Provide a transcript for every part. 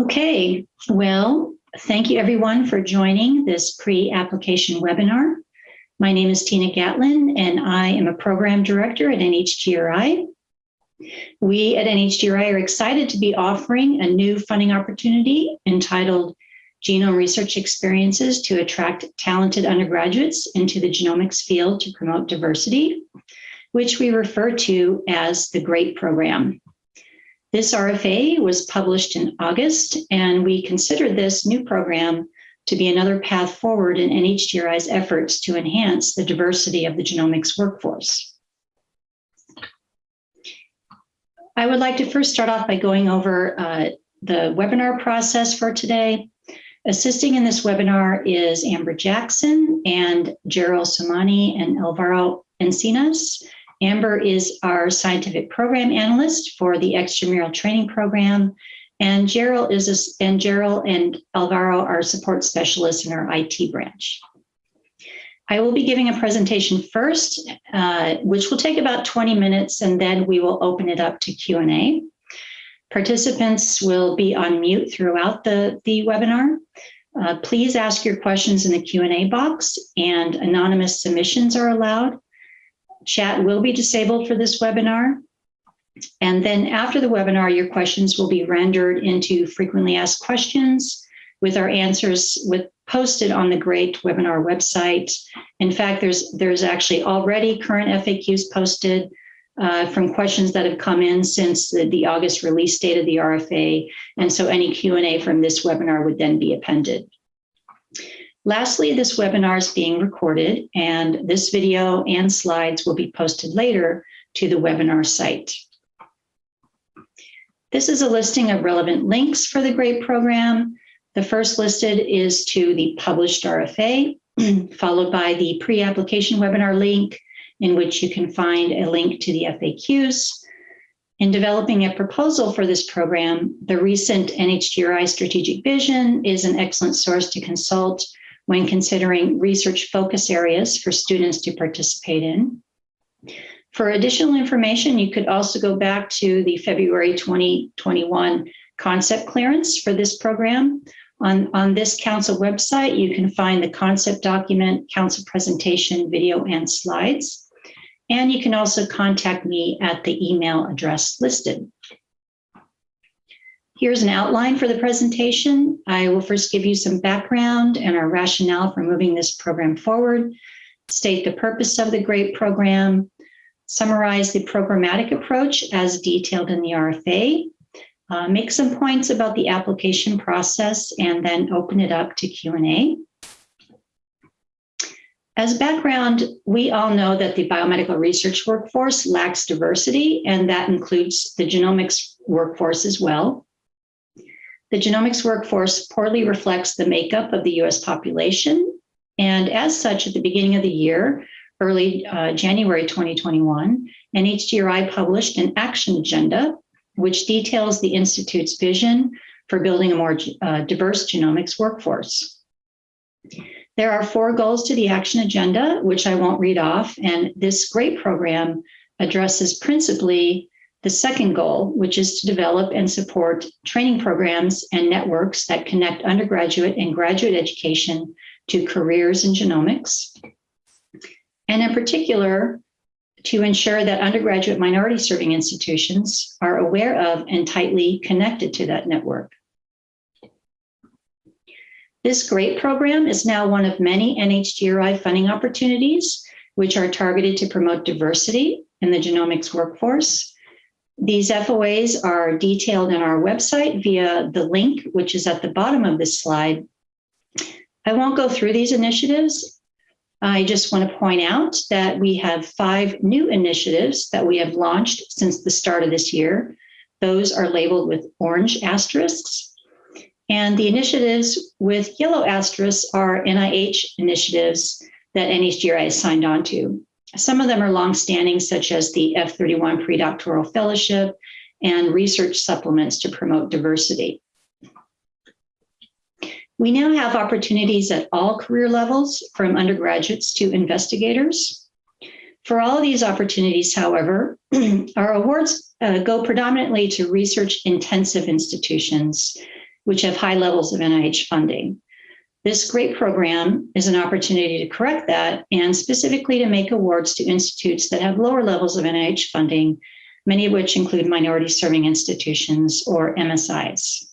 Okay, well, thank you everyone for joining this pre-application webinar. My name is Tina Gatlin and I am a program director at NHGRI. We at NHGRI are excited to be offering a new funding opportunity entitled Genome Research Experiences to attract talented undergraduates into the genomics field to promote diversity, which we refer to as the GREAT program. This RFA was published in August, and we consider this new program to be another path forward in NHGRI's efforts to enhance the diversity of the genomics workforce. I would like to first start off by going over uh, the webinar process for today. Assisting in this webinar is Amber Jackson and Gerald Somani and Alvaro Encinas. Amber is our scientific program analyst for the extramural training program, and Gerald is a, and Gerald and Alvaro are support specialists in our IT branch. I will be giving a presentation first, uh, which will take about 20 minutes, and then we will open it up to Q&A. Participants will be on mute throughout the, the webinar. Uh, please ask your questions in the Q&A box, and anonymous submissions are allowed. Chat will be disabled for this webinar. And then after the webinar, your questions will be rendered into frequently asked questions with our answers with posted on the GREAT webinar website. In fact, there's there's actually already current FAQs posted uh, from questions that have come in since the, the August release date of the RFA. And so any Q&A from this webinar would then be appended. Lastly, this webinar is being recorded and this video and slides will be posted later to the webinar site. This is a listing of relevant links for the GREAT program. The first listed is to the published RFA, followed by the pre-application webinar link, in which you can find a link to the FAQs. In developing a proposal for this program, the recent NHGRI strategic vision is an excellent source to consult when considering research focus areas for students to participate in. For additional information, you could also go back to the February 2021 concept clearance for this program. On, on this council website, you can find the concept document, council presentation, video, and slides. And you can also contact me at the email address listed. Here's an outline for the presentation. I will first give you some background and our rationale for moving this program forward, state the purpose of the GREAT program, summarize the programmatic approach as detailed in the RFA, uh, make some points about the application process, and then open it up to Q&A. As background, we all know that the biomedical research workforce lacks diversity, and that includes the genomics workforce as well. The genomics workforce poorly reflects the makeup of the US population. And as such, at the beginning of the year, early uh, January 2021, NHGRI published an action agenda, which details the Institute's vision for building a more uh, diverse genomics workforce. There are four goals to the action agenda, which I won't read off, and this GREAT program addresses principally the second goal, which is to develop and support training programs and networks that connect undergraduate and graduate education to careers in genomics. And in particular, to ensure that undergraduate minority serving institutions are aware of and tightly connected to that network. This GREAT program is now one of many NHGRI funding opportunities, which are targeted to promote diversity in the genomics workforce these FOAs are detailed in our website via the link, which is at the bottom of this slide. I won't go through these initiatives. I just want to point out that we have five new initiatives that we have launched since the start of this year. Those are labeled with orange asterisks. And the initiatives with yellow asterisks are NIH initiatives that NHGRI has signed on to. Some of them are longstanding, such as the F31 predoctoral fellowship and research supplements to promote diversity. We now have opportunities at all career levels, from undergraduates to investigators. For all of these opportunities, however, our awards uh, go predominantly to research intensive institutions. which have high levels of NIH funding. This great program is an opportunity to correct that and specifically to make awards to institutes that have lower levels of NIH funding, many of which include minority serving institutions or MSIs.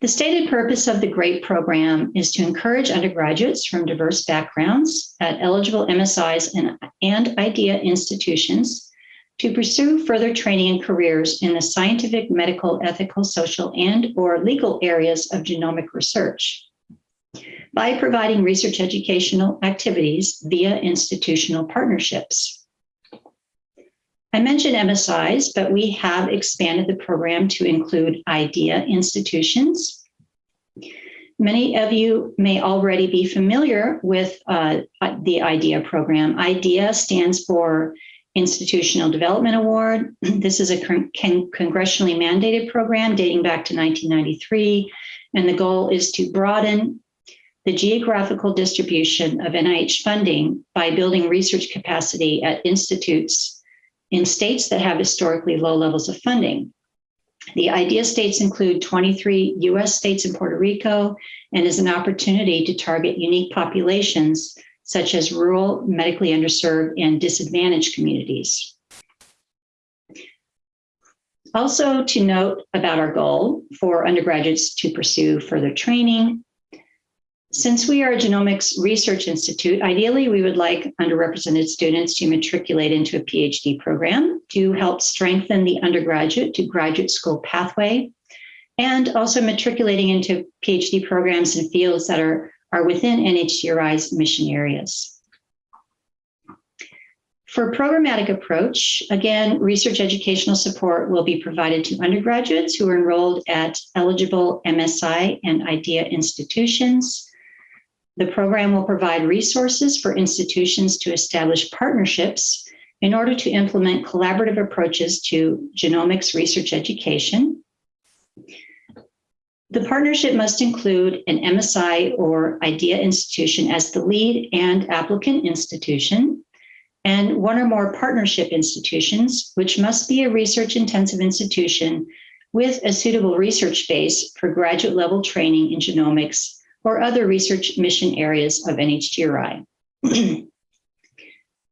The stated purpose of the GREAT program is to encourage undergraduates from diverse backgrounds at eligible MSIs and, and IDEA institutions to pursue further training and careers in the scientific, medical, ethical, social, and or legal areas of genomic research by providing research educational activities via institutional partnerships. I mentioned MSIs, but we have expanded the program to include IDEA institutions. Many of you may already be familiar with uh, the IDEA program. IDEA stands for Institutional Development Award. This is a con congressionally mandated program dating back to 1993, and the goal is to broaden the geographical distribution of NIH funding by building research capacity at institutes in states that have historically low levels of funding. The IDEA states include 23 US states and Puerto Rico and is an opportunity to target unique populations such as rural, medically underserved, and disadvantaged communities. Also to note about our goal for undergraduates to pursue further training, since we are a genomics research institute, ideally we would like underrepresented students to matriculate into a PhD program to help strengthen the undergraduate to graduate school pathway, and also matriculating into PhD programs in fields that are, are within NHGRI's mission areas. For programmatic approach, again, research educational support will be provided to undergraduates who are enrolled at eligible MSI and IDEA institutions, the program will provide resources for institutions to establish partnerships in order to implement collaborative approaches to genomics research education. The partnership must include an MSI or IDEA institution as the lead and applicant institution, and one or more partnership institutions, which must be a research intensive institution with a suitable research base for graduate level training in genomics or other research mission areas of NHGRI.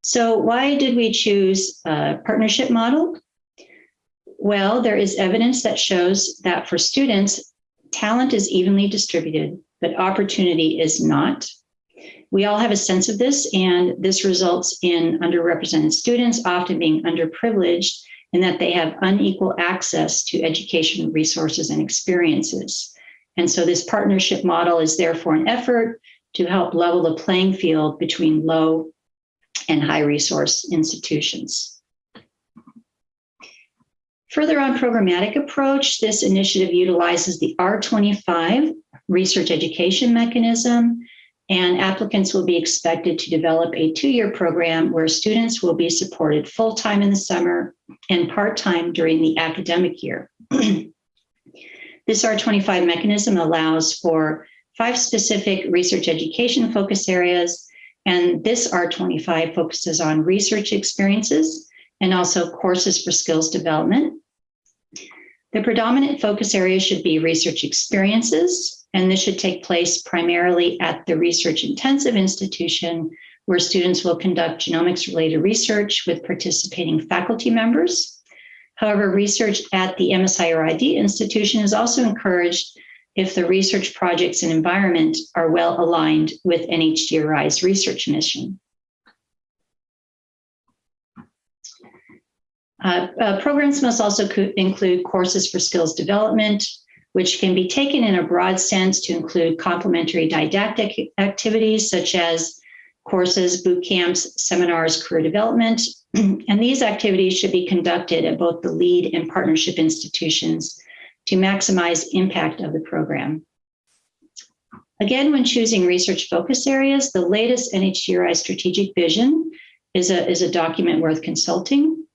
so why did we choose a partnership model? Well, there is evidence that shows that for students, talent is evenly distributed, but opportunity is not. We all have a sense of this, and this results in underrepresented students often being underprivileged in that they have unequal access to education resources and experiences. And so this partnership model is therefore an effort to help level the playing field between low and high resource institutions. Further on programmatic approach, this initiative utilizes the R25 research education mechanism and applicants will be expected to develop a two-year program where students will be supported full-time in the summer and part-time during the academic year. This R25 mechanism allows for five specific research education focus areas, and this R25 focuses on research experiences and also courses for skills development. The predominant focus area should be research experiences, and this should take place primarily at the research intensive institution where students will conduct genomics related research with participating faculty members. However, research at the MSI or ID institution is also encouraged if the research projects and environment are well aligned with NHGRI's research mission. Uh, uh, programs must also include courses for skills development, which can be taken in a broad sense to include complementary didactic activities such as courses, boot camps, seminars, career development, and these activities should be conducted at both the lead and partnership institutions to maximize impact of the program. Again, when choosing research focus areas, the latest NHGRI strategic vision is a, is a document worth consulting.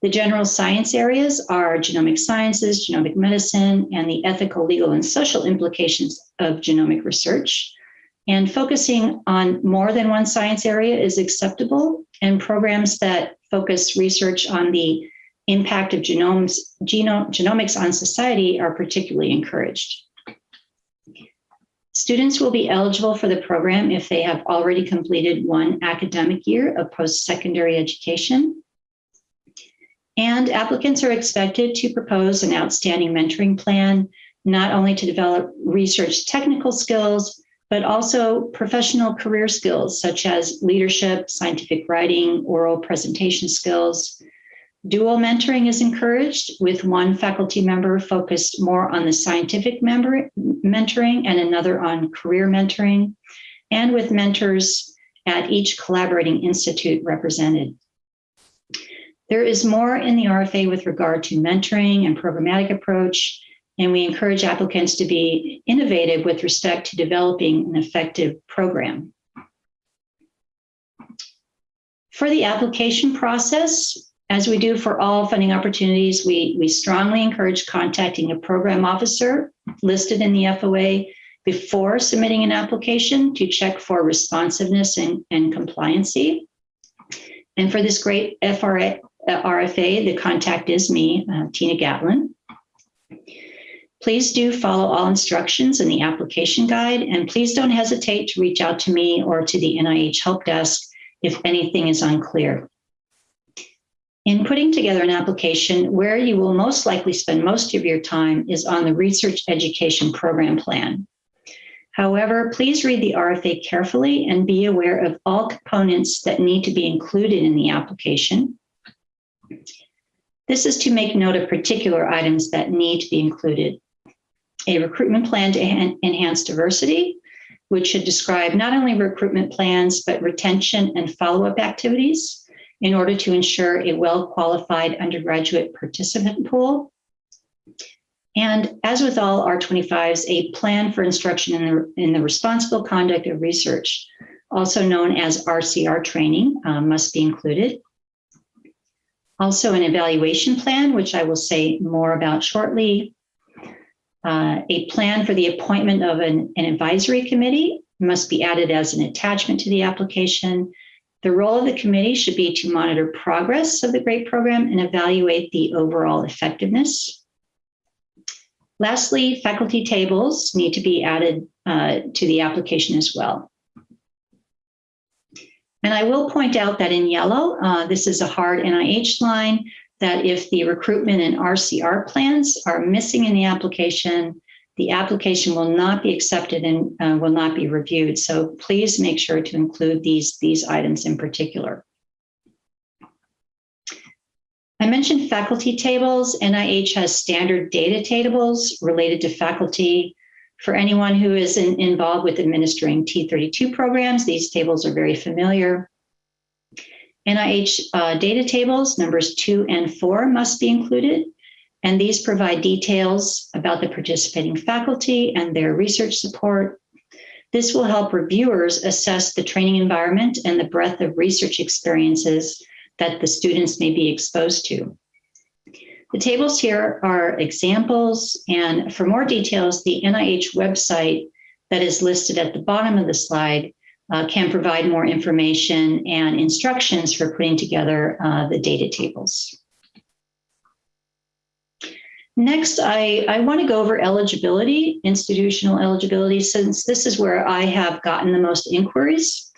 The general science areas are genomic sciences, genomic medicine, and the ethical, legal, and social implications of genomic research. And focusing on more than one science area is acceptable, and programs that focus research on the impact of genomes, genome, genomics on society are particularly encouraged. Students will be eligible for the program if they have already completed one academic year of post-secondary education. And applicants are expected to propose an outstanding mentoring plan, not only to develop research technical skills, but also professional career skills such as leadership, scientific writing, oral presentation skills, Dual mentoring is encouraged with one faculty member focused more on the scientific member mentoring and another on career mentoring, and with mentors at each collaborating institute represented. There is more in the RFA with regard to mentoring and programmatic approach, and we encourage applicants to be innovative with respect to developing an effective program. For the application process, as we do for all funding opportunities, we, we strongly encourage contacting a program officer listed in the FOA before submitting an application to check for responsiveness and, and compliancy. And for this great FRA, RFA, the contact is me, uh, Tina Gatlin. Please do follow all instructions in the application guide, and please don't hesitate to reach out to me or to the NIH Help Desk if anything is unclear. In putting together an application, where you will most likely spend most of your time is on the research education program plan. However, please read the RFA carefully and be aware of all components that need to be included in the application. This is to make note of particular items that need to be included. A recruitment plan to enhance diversity, which should describe not only recruitment plans, but retention and follow-up activities in order to ensure a well-qualified undergraduate participant pool. And as with all R25s, a plan for instruction in the, in the responsible conduct of research, also known as RCR training, uh, must be included. Also an evaluation plan, which I will say more about shortly. Uh, a plan for the appointment of an, an advisory committee must be added as an attachment to the application the role of the committee should be to monitor progress of the GREAT program and evaluate the overall effectiveness. Lastly, faculty tables need to be added uh, to the application as well. And I will point out that in yellow, uh, this is a hard NIH line, that if the recruitment and RCR plans are missing in the application, the application will not be accepted and uh, will not be reviewed. So please make sure to include these, these items in particular. I mentioned faculty tables. NIH has standard data tables related to faculty. For anyone who is in, involved with administering T32 programs, these tables are very familiar. NIH uh, data tables, numbers two and four must be included and these provide details about the participating faculty and their research support. This will help reviewers assess the training environment and the breadth of research experiences that the students may be exposed to. The tables here are examples, and for more details, the NIH website that is listed at the bottom of the slide uh, can provide more information and instructions for putting together uh, the data tables. Next, I, I want to go over eligibility, institutional eligibility, since this is where I have gotten the most inquiries.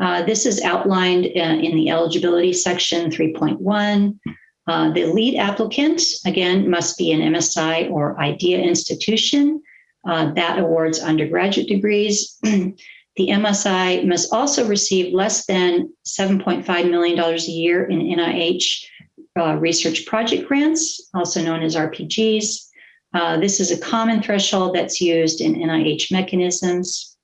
Uh, this is outlined in, uh, in the eligibility section 3.1. Uh, the lead applicant, again, must be an MSI or IDEA institution uh, that awards undergraduate degrees. the MSI must also receive less than $7.5 million a year in NIH uh, research project grants, also known as RPGs. Uh, this is a common threshold that's used in NIH mechanisms.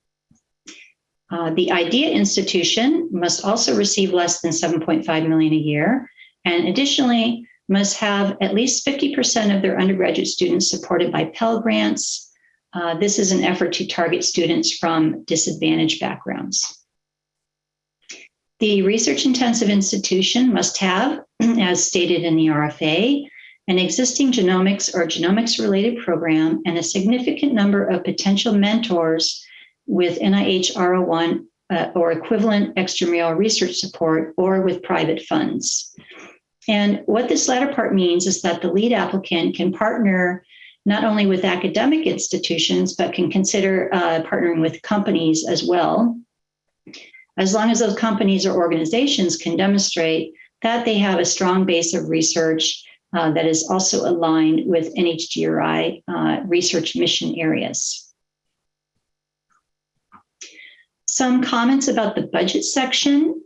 Uh, the IDEA institution must also receive less than 7.5 million a year, and additionally must have at least 50% of their undergraduate students supported by Pell Grants. Uh, this is an effort to target students from disadvantaged backgrounds. The research intensive institution must have, as stated in the RFA, an existing genomics or genomics related program and a significant number of potential mentors with NIH R01 uh, or equivalent extramural research support or with private funds. And what this latter part means is that the lead applicant can partner not only with academic institutions, but can consider uh, partnering with companies as well. As long as those companies or organizations can demonstrate that they have a strong base of research uh, that is also aligned with NHGRI uh, research mission areas. Some comments about the budget section.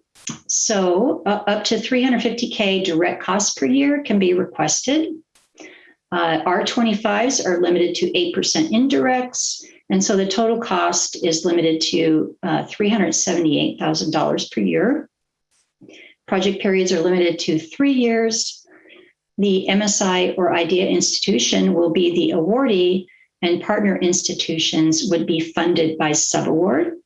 So uh, up to 350K direct costs per year can be requested. Uh, R25s are limited to 8% indirects. And so the total cost is limited to uh, $378,000 per year. Project periods are limited to three years. The MSI or IDEA institution will be the awardee and partner institutions would be funded by subaward.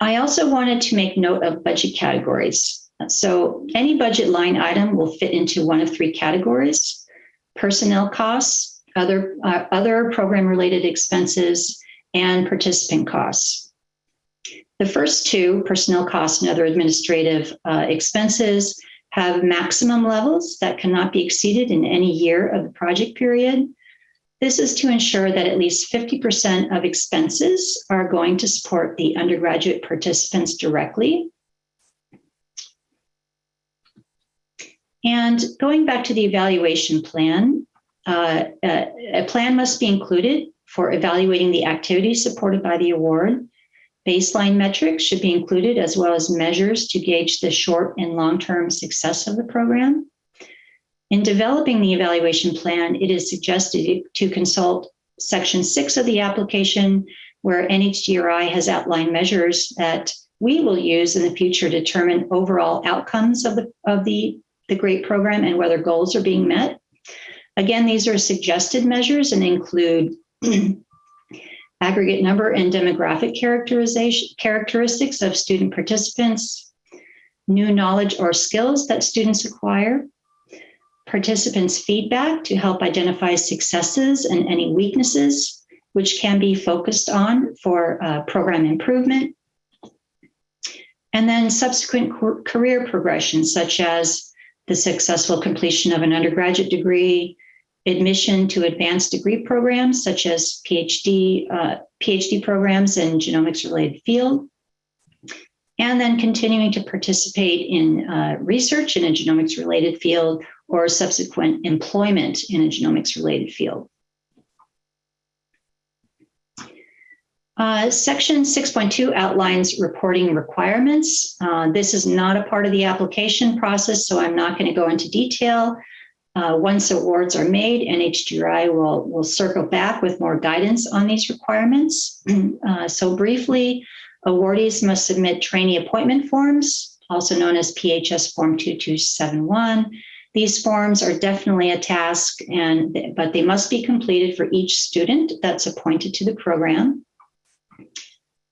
I also wanted to make note of budget categories. So any budget line item will fit into one of three categories, personnel costs, other, uh, other program related expenses, and participant costs. The first two, personnel costs and other administrative uh, expenses, have maximum levels that cannot be exceeded in any year of the project period. This is to ensure that at least 50% of expenses are going to support the undergraduate participants directly. And going back to the evaluation plan, uh, a plan must be included for evaluating the activities supported by the award. Baseline metrics should be included as well as measures to gauge the short and long-term success of the program. In developing the evaluation plan, it is suggested to consult section six of the application where NHGRI has outlined measures that we will use in the future to determine overall outcomes of the, of the, the GREAT program and whether goals are being met. Again, these are suggested measures and include aggregate number and demographic characterization characteristics of student participants, new knowledge or skills that students acquire, participants' feedback to help identify successes and any weaknesses, which can be focused on for uh, program improvement. And then subsequent career progression, such as the successful completion of an undergraduate degree, admission to advanced degree programs, such as PhD, uh, PhD programs in genomics related field, and then continuing to participate in uh, research in a genomics related field or subsequent employment in a genomics related field. Uh, section 6.2 outlines reporting requirements. Uh, this is not a part of the application process, so I'm not going to go into detail. Uh, once awards are made, NHGRI will, will circle back with more guidance on these requirements. Uh, so briefly, awardees must submit trainee appointment forms, also known as PHS Form 2271, these forms are definitely a task, and but they must be completed for each student that's appointed to the program.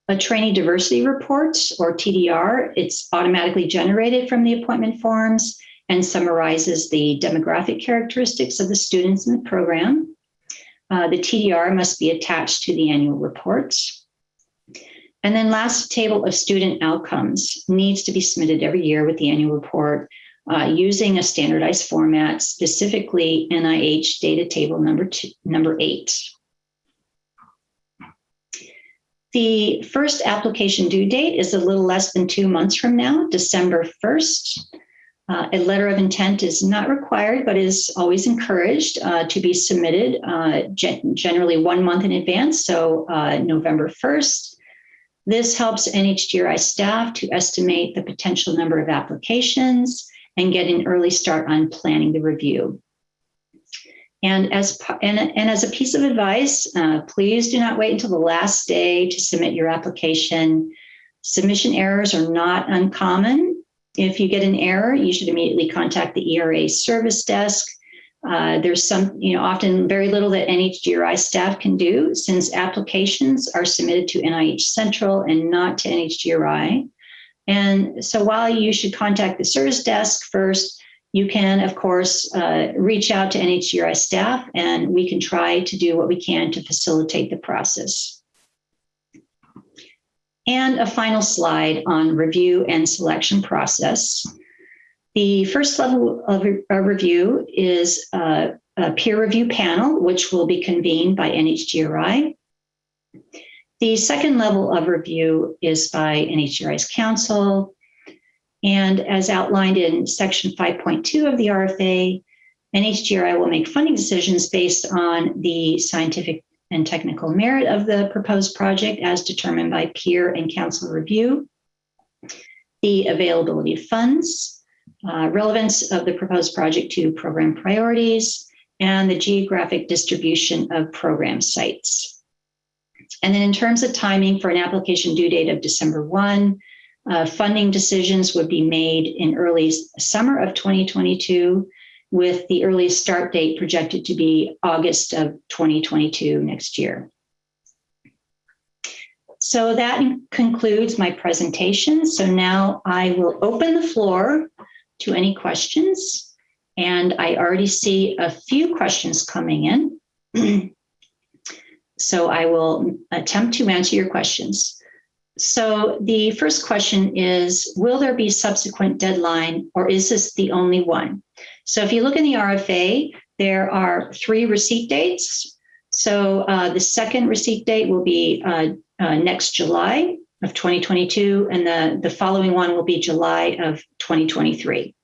A trainee diversity report, or TDR, it's automatically generated from the appointment forms and summarizes the demographic characteristics of the students in the program. Uh, the TDR must be attached to the annual reports. And then last table of student outcomes needs to be submitted every year with the annual report uh, using a standardized format, specifically NIH data table number two, number eight. The first application due date is a little less than two months from now, December 1st. Uh, a letter of intent is not required, but is always encouraged uh, to be submitted uh, gen generally one month in advance, so uh, November 1st. This helps NHGRI staff to estimate the potential number of applications and get an early start on planning the review. And as, and, and as a piece of advice, uh, please do not wait until the last day to submit your application. Submission errors are not uncommon. If you get an error, you should immediately contact the ERA service desk. Uh, there's some, you know, often very little that NHGRI staff can do since applications are submitted to NIH Central and not to NHGRI. And so while you should contact the service desk first, you can, of course, uh, reach out to NHGRI staff and we can try to do what we can to facilitate the process. And a final slide on review and selection process. The first level of re- review is uh, a peer review panel, which will be convened by NHGRI. The second level of review is by NHGRI's council. And as outlined in section 5.2 of the RFA, NHGRI will make funding decisions based on the scientific and technical merit of the proposed project as determined by peer and council review, the availability of funds, uh, relevance of the proposed project to program priorities, and the geographic distribution of program sites. And then in terms of timing for an application due date of December 1, uh, funding decisions would be made in early summer of 2022 with the earliest start date projected to be August of 2022 next year. So that concludes my presentation. So now I will open the floor to any questions. And I already see a few questions coming in. so I will attempt to answer your questions. So the first question is, will there be subsequent deadline or is this the only one? So if you look in the RFA, there are three receipt dates. So uh, the second receipt date will be uh, uh, next July of 2022, and the, the following one will be July of 2023.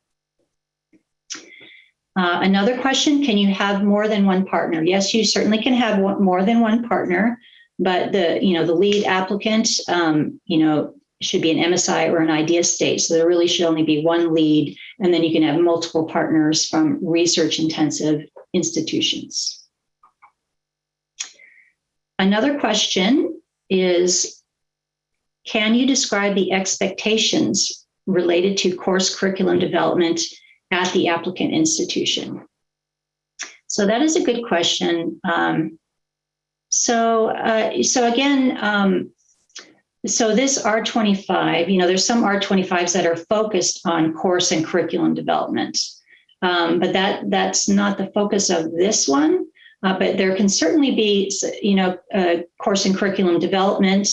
Uh, another question, can you have more than one partner? Yes, you certainly can have one, more than one partner, but the, you know, the lead applicant, um, you know, should be an MSI or an idea state. So there really should only be one lead, and then you can have multiple partners from research intensive institutions. Another question is, can you describe the expectations related to course curriculum development at the applicant institution? So that is a good question. Um, so, uh, so again, um, so this R25, you know, there's some R25s that are focused on course and curriculum development, um, but that that's not the focus of this one. Uh, but there can certainly be, you know, uh, course and curriculum development,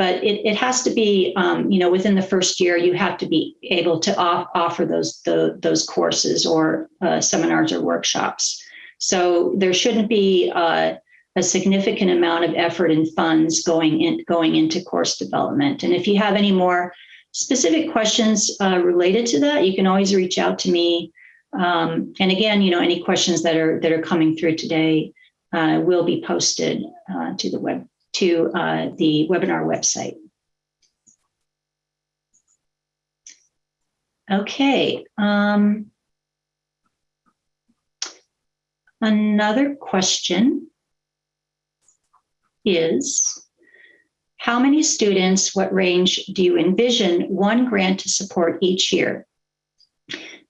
but it, it has to be, um, you know, within the first year, you have to be able to off, offer those the, those courses or uh, seminars or workshops. So there shouldn't be uh, a significant amount of effort and funds going in going into course development. And if you have any more specific questions uh, related to that, you can always reach out to me. Um, and again, you know, any questions that are that are coming through today uh, will be posted uh, to the web to uh, the webinar website. Okay. Um, another question is how many students, what range do you envision one grant to support each year?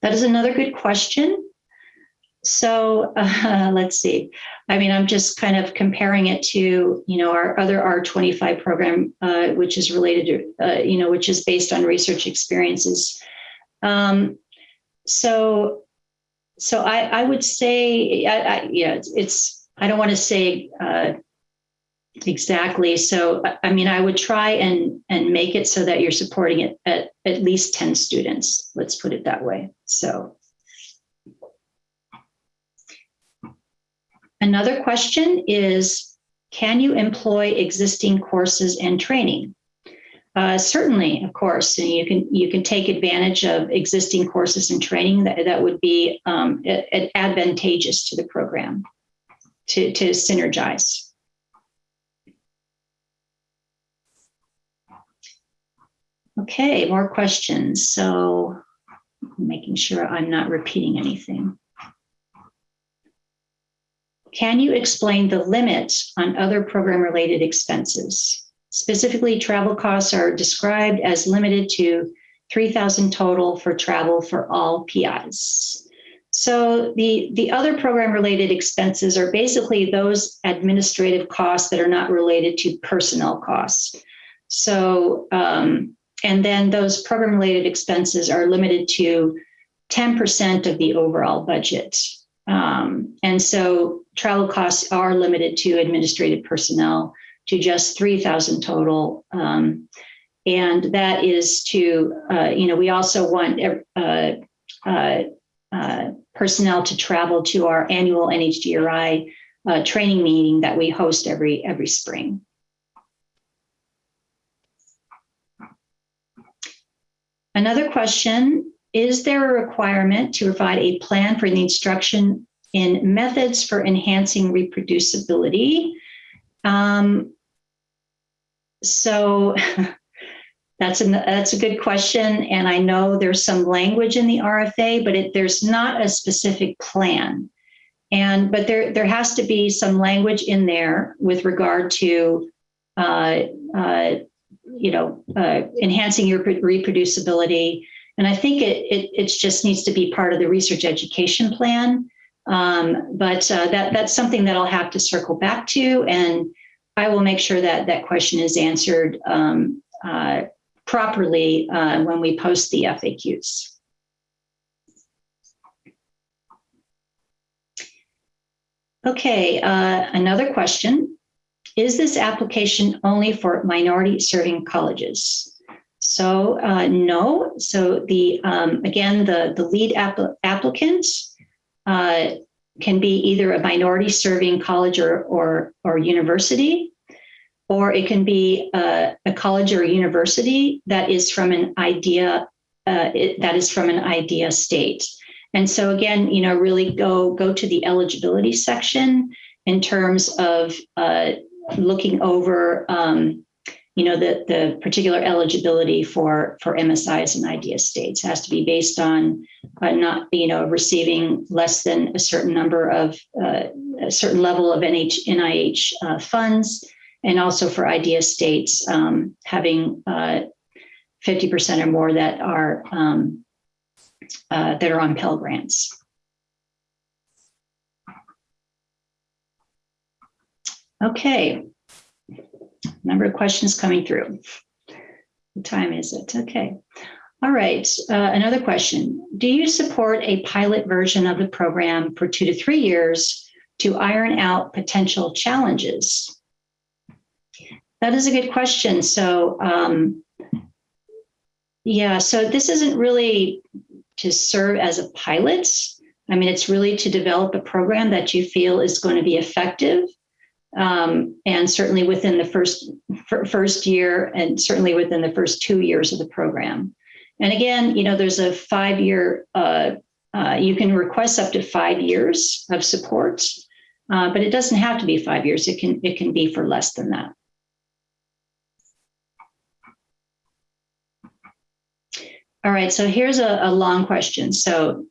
That is another good question. So uh, let's see. I mean, I'm just kind of comparing it to, you know, our other R25 program, uh, which is related to, uh, you know, which is based on research experiences. Um, so, so I, I would say, I, I, yeah, it's, it's I don't want to say uh, Exactly. So, I mean, I would try and and make it so that you're supporting it at at least 10 students. Let's put it that way. So, another question is, can you employ existing courses and training? Uh, certainly, of course, and you can you can take advantage of existing courses and training that, that would be um, advantageous to the program to, to synergize. Okay, more questions. So making sure I'm not repeating anything. Can you explain the limits on other program related expenses? Specifically, travel costs are described as limited to 3,000 total for travel for all PIs. So the, the other program related expenses are basically those administrative costs that are not related to personnel costs. So um, and then those program related expenses are limited to 10% of the overall budget. Um, and so travel costs are limited to administrative personnel to just 3,000 total. Um, and that is to, uh, you know, we also want uh, uh, uh, personnel to travel to our annual NHGRI uh, training meeting that we host every every spring. Another question, is there a requirement to provide a plan for the instruction in methods for enhancing reproducibility? Um, so that's, an, that's a good question. And I know there's some language in the RFA, but it, there's not a specific plan. And, but there, there has to be some language in there with regard to uh, uh, you know, uh, enhancing your reproducibility. And I think it, it, it just needs to be part of the research education plan. Um, but uh, that, that's something that I'll have to circle back to. And I will make sure that that question is answered um, uh, properly uh, when we post the FAQs. Okay, uh, another question. Is this application only for minority serving colleges? So uh, no. So the um, again, the, the lead app applicant uh, can be either a minority serving college or, or, or university, or it can be a, a college or a university that is from an idea uh, it, that is from an idea state. And so again, you know, really go go to the eligibility section in terms of uh, looking over, um, you know, the, the particular eligibility for, for MSIs and idea states has to be based on uh, not, you know, receiving less than a certain number of, uh, a certain level of NH, NIH uh, funds, and also for idea states um, having 50% uh, or more that are um, uh, that are on Pell Grants. Okay. Number of questions coming through. What time is it? Okay. All right. Uh, another question. Do you support a pilot version of the program for two to three years to iron out potential challenges? That is a good question. So, um, yeah, so this isn't really to serve as a pilot. I mean, it's really to develop a program that you feel is going to be effective um, and certainly within the first first year and certainly within the first two years of the program. And again, you know, there's a five-year, uh, uh, you can request up to five years of support, uh, but it doesn't have to be five years. It can, it can be for less than that. All right, so here's a, a long question. So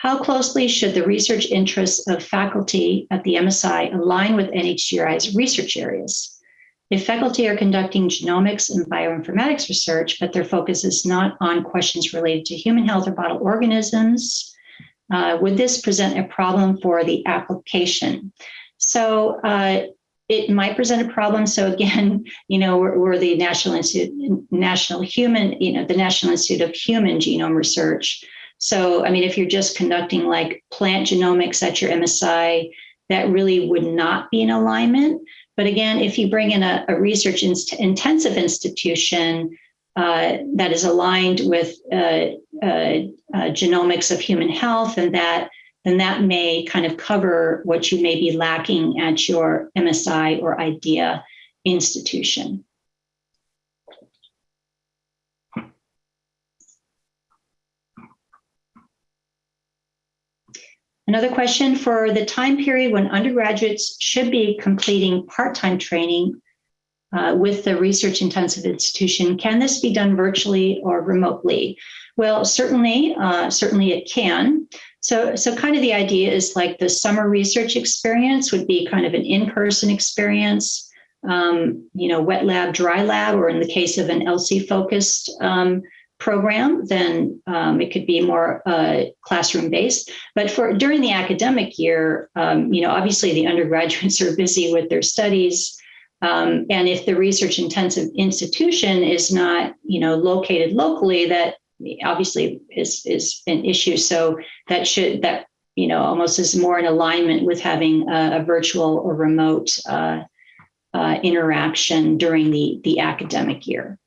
how closely should the research interests of faculty at the MSI align with NHGRI's research areas? If faculty are conducting genomics and bioinformatics research, but their focus is not on questions related to human health or vital organisms, uh, would this present a problem for the application? So uh, it might present a problem. So again, you know, we're, we're, the National Institute, National Human, you know, the National Institute of Human Genome Research. So, I mean, if you're just conducting like plant genomics at your MSI, that really would not be in alignment. But again, if you bring in a, a research intensive institution uh, that is aligned with uh, uh, uh, genomics of human health, and that then that may kind of cover what you may be lacking at your MSI or IDEA institution. Another question for the time period when undergraduates should be completing part-time training uh, with the research intensive institution, can this be done virtually or remotely? Well, certainly, uh, certainly it can. So, so kind of the idea is like the summer research experience would be kind of an in-person experience, um, you know, wet lab, dry lab, or in the case of an ELSI focused um, program, then um, it could be more uh, classroom based. But for during the academic year, um, you know, obviously the undergraduates are busy with their studies. Um, and if the research intensive institution is not, you know, located locally, that obviously is is an issue. So that should that you know almost is more in alignment with having a, a virtual or remote uh, uh, interaction during the the academic year.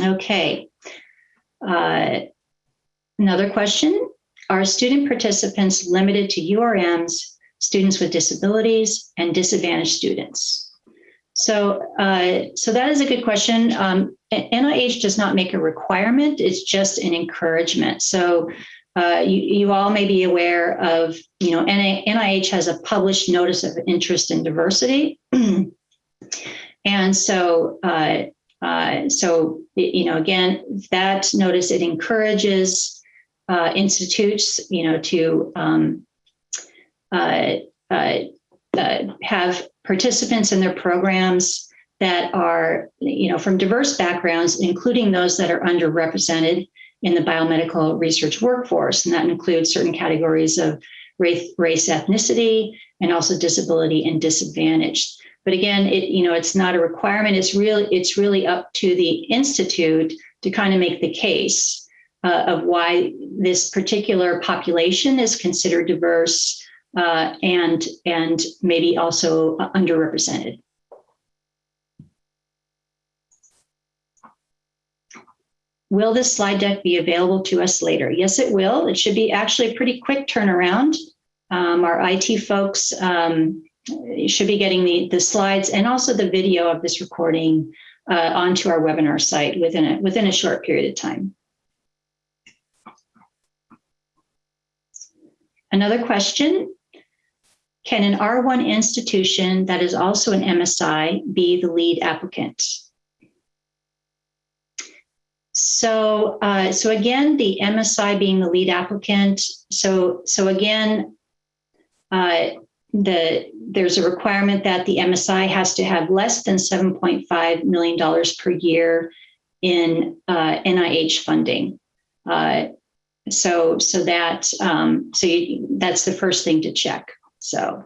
Okay. Uh, another question. Are student participants limited to URMs, students with disabilities, and disadvantaged students? So, uh, so that is a good question. Um, NIH does not make a requirement; it's just an encouragement. So, uh, you, you all may be aware of, you know, NIH has a published notice of interest in diversity, and so, uh, uh, so you know, again, that notice it encourages uh, institutes, you know, to um, uh, uh, uh, have participants in their programs that are, you know, from diverse backgrounds, including those that are underrepresented in the biomedical research workforce. And that includes certain categories of race, race ethnicity, and also disability and disadvantaged. But again, it, you know, it's not a requirement. It's really, it's really up to the institute to kind of make the case uh, of why this particular population is considered diverse uh, and and maybe also underrepresented. Will this slide deck be available to us later? Yes, it will. It should be actually a pretty quick turnaround. Um, our IT folks um, should be getting the, the slides and also the video of this recording uh, onto our webinar site within a, within a short period of time. Another question, can an R1 institution that is also an MSI be the lead applicant? So, uh, so again, the MSI being the lead applicant. So, so again, uh, the there's a requirement that the MSI has to have less than 7.5 million dollars per year in uh, NIH funding. Uh, so, so that um, so you, that's the first thing to check. So.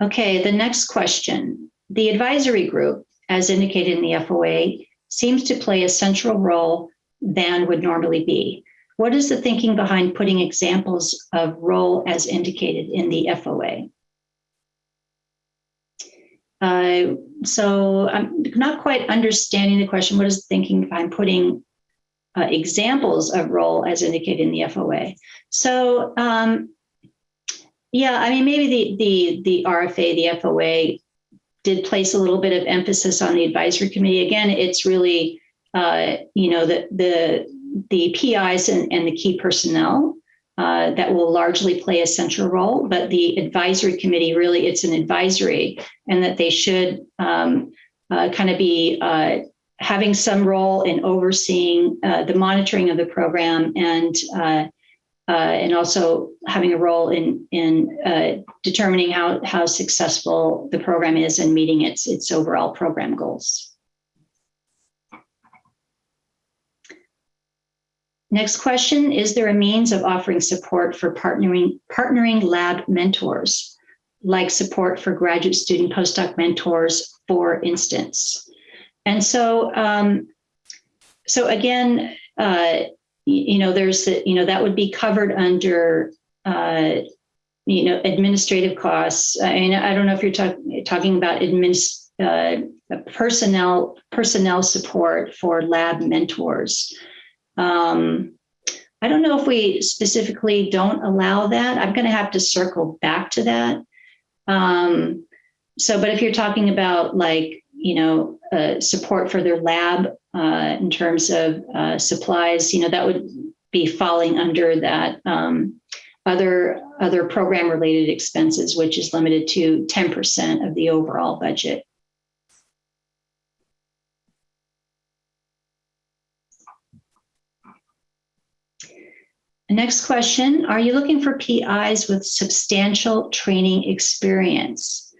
Okay, the next question. The advisory group, as indicated in the FOA, seems to play a central role than would normally be. What is the thinking behind putting examples of role as indicated in the FOA? Uh, so I'm not quite understanding the question. What is the thinking behind putting uh, examples of role as indicated in the FOA. So um, yeah, I mean, maybe the, the, the RFA, the FOA did place a little bit of emphasis on the advisory committee. Again, it's really, uh, you know, the, the, the PIs and, and the key personnel uh, that will largely play a central role, but the advisory committee really, it's an advisory and that they should um, uh, kind of be uh, having some role in overseeing uh, the monitoring of the program and uh, uh, and also having a role in in determining how how successful the program is and meeting its its overall program goals. Next question, is there a means of offering support for partnering, partnering lab mentors, like support for graduate student postdoc mentors, for instance? And so, um, so again, uh, you know, there's, you know, that would be covered under, uh, you know, administrative costs. I mean, I don't know if you're talk, talking about admin, uh, personnel personnel support for lab mentors. Um, I don't know if we specifically don't allow that. I'm going to have to circle back to that. Um, so, but if you're talking about like you know, uh, support for their lab uh, in terms of uh, supplies, you know, that would be falling under that um, other other program related expenses, which is limited to 10% of the overall budget. Next question, are you looking for PIs with substantial training experience?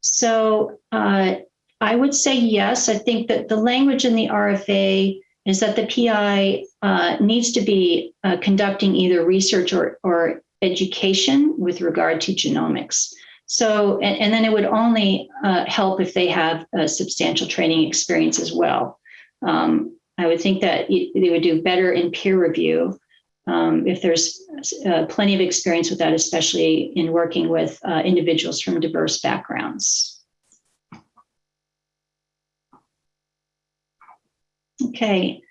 So uh, I would say yes. I think that the language in the RFA is that the PI uh, needs to be uh, conducting either research or, or education with regard to genomics. So, and, and then it would only uh, help if they have a substantial training experience as well. Um, I would think that they would do better in peer review um, if there's uh, plenty of experience with that, especially in working with uh, individuals from diverse backgrounds. Okay,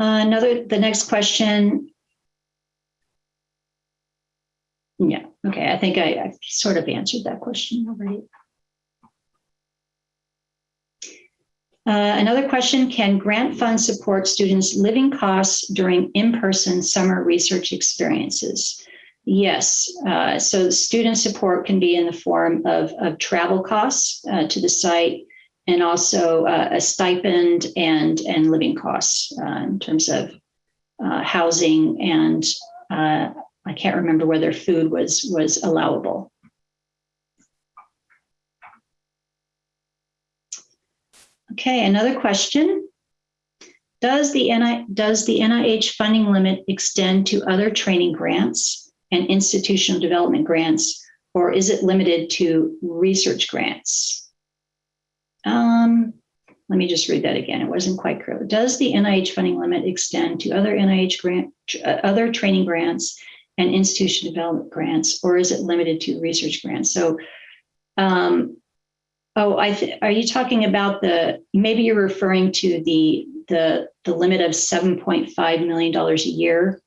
uh, another, the next question. Yeah, okay, I think I, I sort of answered that question already. Uh, another question, can grant funds support students' living costs during in-person summer research experiences? Yes, uh, so student support can be in the form of, of travel costs uh, to the site and also uh, a stipend and, and living costs uh, in terms of housing and I can't remember whether food was, was allowable. Okay, another question. Does the, NI, does the NIH funding limit extend to other training grants and institutional development grants, or is it limited to research grants? Um, let me just read that again. It wasn't quite clear. Does the NIH funding limit extend to other NIH grant, uh, other training grants and institution development grants, or is it limited to research grants? So um, Oh, I are you talking about the, maybe you're referring to the, the, the limit of $7.5 million a year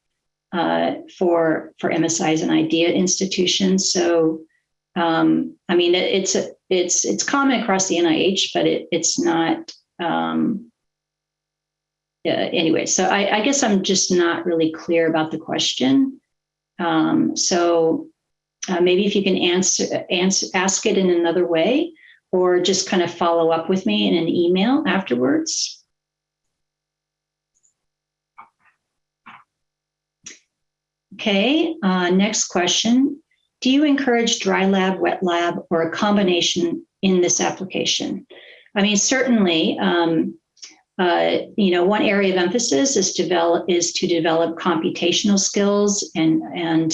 uh, for, for MSIs and IDEA institutions. So, um, I mean, it, it's, a, it's, it's common across the NIH, but it, it's not, um, anyway, so I, I guess I'm just not really clear about the question. Um, so uh, maybe if you can answer, answer, ask it in another way or just kind of follow up with me in an email afterwards. Okay, uh, next question. Do you encourage dry lab, wet lab, or a combination in this application? I mean, certainly, um, uh, you know, one area of emphasis is develop is to develop computational skills and and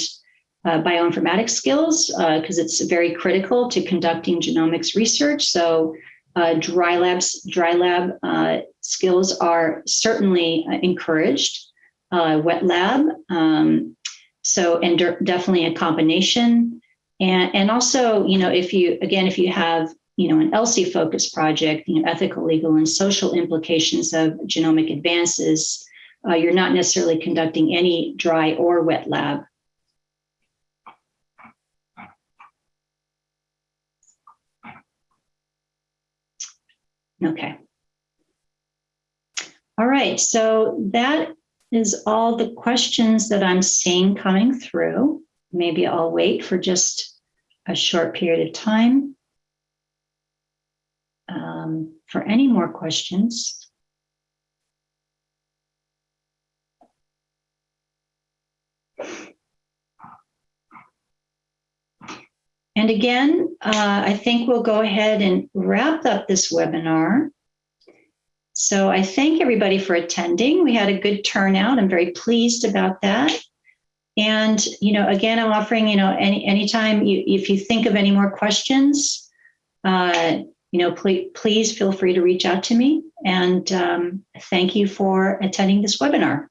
uh, bioinformatics skills because uh, it's very critical to conducting genomics research. So uh, dry labs, dry lab uh, skills are certainly uh, encouraged. Uh, wet lab, um, so and definitely a combination. And, and also, you know, if you, again, if you have, you know, an ELSI focused project, you know, ethical, legal, and social implications of genomic advances, you're not necessarily conducting any dry or wet lab Okay. All right, so that is all the questions that I'm seeing coming through. Maybe I'll wait for just a short period of time um, for any more questions. And again, uh, I think we'll go ahead and wrap up this webinar. So I thank everybody for attending. We had a good turnout. I'm very pleased about that. And, you know, again, I'm offering, you know, any anytime you, if you think of any more questions, uh, you know, please, please feel free to reach out to me. And um, thank you for attending this webinar.